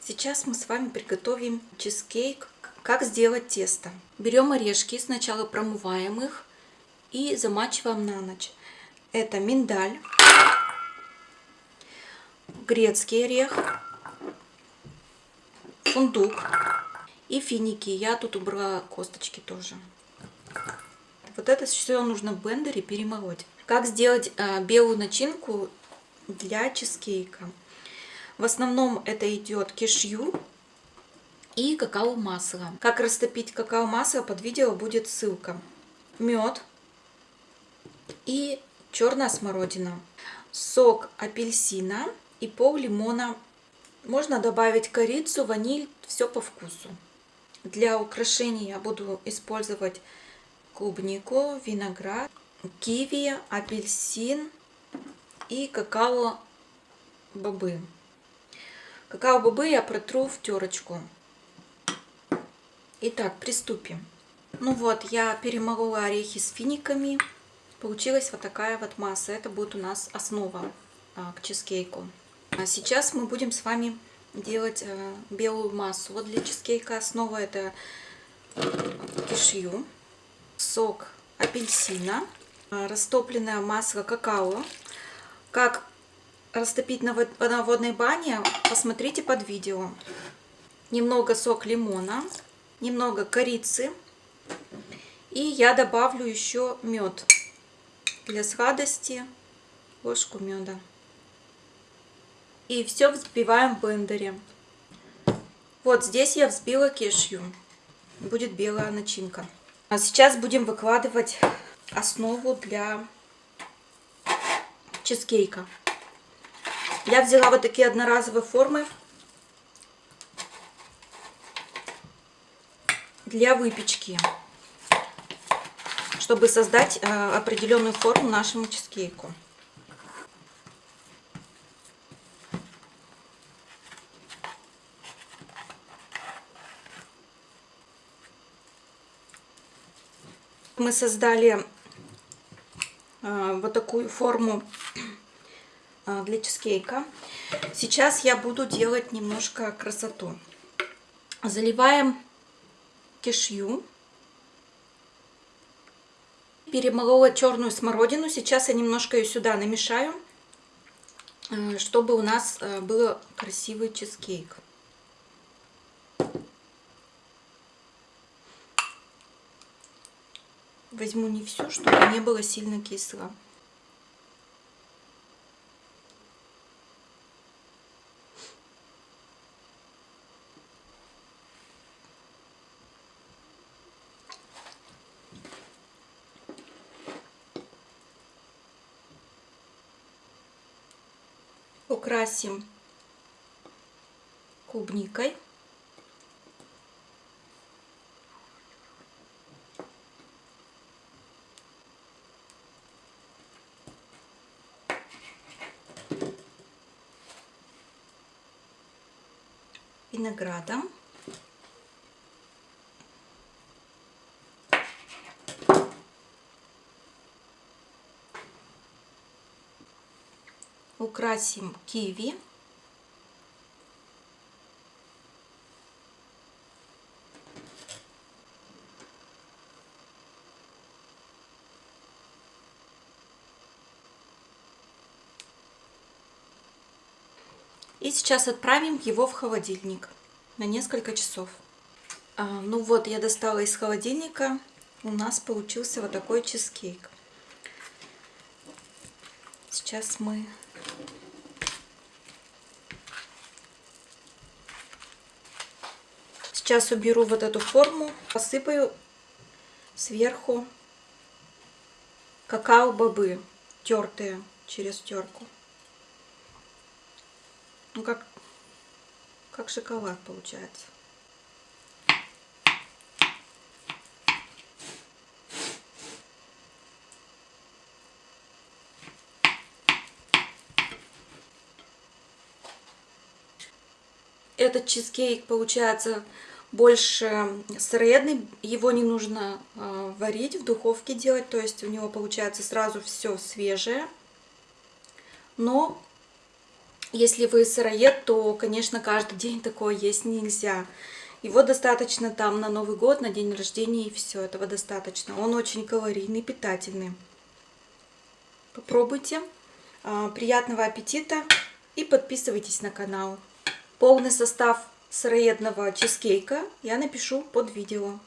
Сейчас мы с вами приготовим чизкейк. Как сделать тесто? Берем орешки, сначала промываем их и замачиваем на ночь. Это миндаль, грецкий орех, фундук и финики. Я тут убрала косточки тоже. Вот это все нужно в блендере перемолоть. Как сделать э, белую начинку для чизкейка? В основном это идет кишью и какао-масло. Как растопить какао-масло, под видео будет ссылка. Мед и черная смородина. Сок апельсина и пол лимона. Можно добавить корицу, ваниль, все по вкусу. Для украшений я буду использовать клубнику, виноград, киви, апельсин и какао-бобы. Какао-бобы я протру в терочку. Итак, приступим. Ну вот, я перемолола орехи с финиками. Получилась вот такая вот масса. Это будет у нас основа а, к чизкейку. А сейчас мы будем с вами делать а, белую массу. Вот для чизкейка основа это кишью, сок апельсина, а, растопленное масло какао. Как растопить на водной бане, посмотрите под видео. Немного сок лимона, немного корицы. И я добавлю еще мед. Для сладости ложку меда. И все взбиваем в блендере. Вот здесь я взбила кешью. Будет белая начинка. А сейчас будем выкладывать основу для чизкейка. Я взяла вот такие одноразовые формы для выпечки, чтобы создать э, определенную форму нашему чизкейку. Мы создали э, вот такую форму а, для чизкейка. Сейчас я буду делать немножко красоту. Заливаем кишью. Перемолола черную смородину. Сейчас я немножко ее сюда намешаю, э, чтобы у нас э, был красивый чизкейк. Возьму не все, чтобы не было сильно кисло. украсим клубникой. Виноградом. украсим киви. И сейчас отправим его в холодильник на несколько часов. А, ну вот, я достала из холодильника. У нас получился вот такой чизкейк. Сейчас мы Сейчас уберу вот эту форму, посыпаю сверху какао-бобы, тертые через терку. Ну, как, как шоколад получается. Этот чизкейк получается больше средний, его не нужно э, варить, в духовке делать, то есть у него получается сразу все свежее. Но Если вы сыроед, то, конечно, каждый день такое есть нельзя. Его достаточно там на Новый год, на день рождения и все, этого достаточно. Он очень калорийный, питательный. Попробуйте. А, приятного аппетита и подписывайтесь на канал. Полный состав сыроедного чизкейка я напишу под видео.